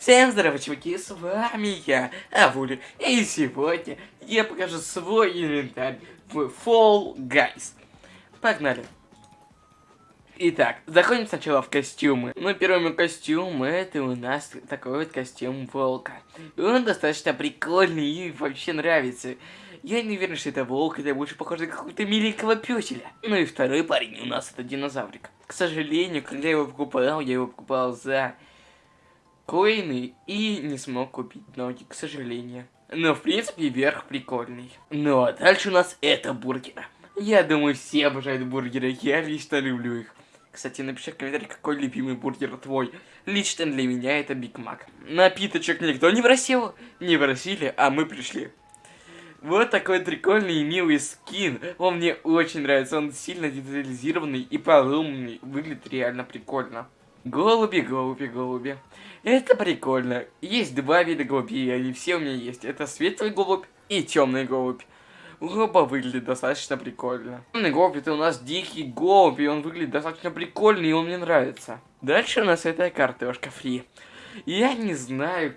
Всем здорово, чуваки, с вами я, Авули, и сегодня я покажу свой инвентарь в Fall Guys. Погнали. Итак, заходим сначала в костюмы. Ну, первый мой костюм, это у нас такой вот костюм волка. Он достаточно прикольный и вообще нравится. Я не уверен, что это волк, это больше похоже на какого-то миленького пёселя. Ну и второй парень у нас это динозаврик. К сожалению, когда я его покупал, я его покупал за коины и не смог купить ноги, к сожалению. Но, в принципе, верх прикольный. Ну, а дальше у нас это бургеры. Я думаю, все обожают бургеры, я лично люблю их. Кстати, напиши в комментариях, какой любимый бургер твой. Лично для меня это Биг Мак. Напиточек никто не просил, не просили, а мы пришли. Вот такой прикольный и милый скин. Он мне очень нравится, он сильно детализированный и полумный, выглядит реально прикольно. Голуби, голуби, голуби. Это прикольно. Есть два вида голубей, они все у меня есть. Это светлый голубь и темный голубь. Оба выглядят достаточно прикольно. Темный голубь это у нас дикий голубь, и он выглядит достаточно прикольно, и он мне нравится. Дальше у нас это картошка фри. Я не знаю,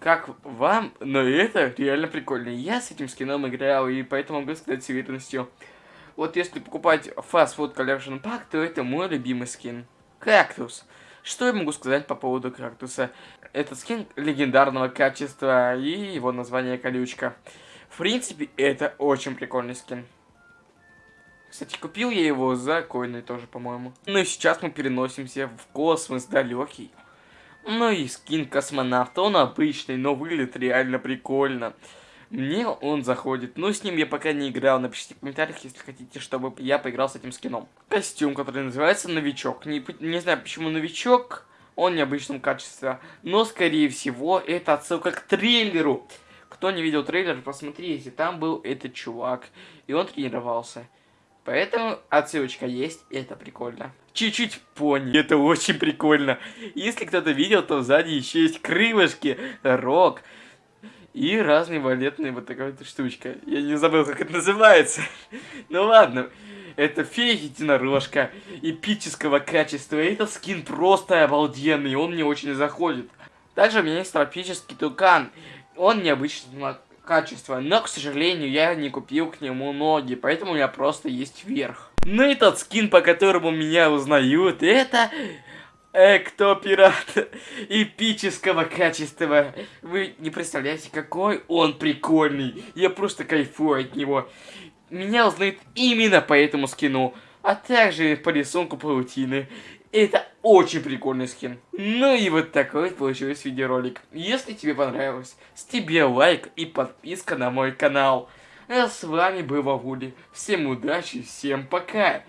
как вам, но это реально прикольно. Я с этим скином играл, и поэтому могу сказать с уверенностью. Вот если покупать Fast Food Collection Pack, то это мой любимый скин. Кактус. Что я могу сказать по поводу кактуса? Это скин легендарного качества и его название колючка. В принципе, это очень прикольный скин. Кстати, купил я его за коины тоже, по-моему. Ну и сейчас мы переносимся в космос далекий. Ну и скин космонавта, он обычный, но выглядит реально прикольно. Мне он заходит, но с ним я пока не играл. Напишите в комментариях, если хотите, чтобы я поиграл с этим скином. Костюм, который называется Новичок. Не, не знаю, почему Новичок, он необычном качестве. Но, скорее всего, это отсылка к трейлеру. Кто не видел трейлер, посмотрите, там был этот чувак, и он тренировался. Поэтому отсылочка есть, и это прикольно. Чуть-чуть пони, это очень прикольно. Если кто-то видел, то сзади еще есть крылышки, рог. И разные валетные вот такая вот штучка. Я не забыл, как это называется. ну ладно. Это фея единорожка эпического качества. Этот скин просто обалденный, он мне очень заходит. Также у меня есть тропический тукан. Он необычного качества, но, к сожалению, я не купил к нему ноги, поэтому у меня просто есть верх. Ну и тот скин, по которому меня узнают, это Эктопират эпического качества. Вы не представляете, какой он прикольный. Я просто кайфую от него. Меня узнают именно по этому скину, а также по рисунку паутины. Это очень прикольный скин. Ну и вот такой вот получился видеоролик. Если тебе понравилось, с тебе лайк и подписка на мой канал. А с вами был Вавули. Всем удачи, всем пока.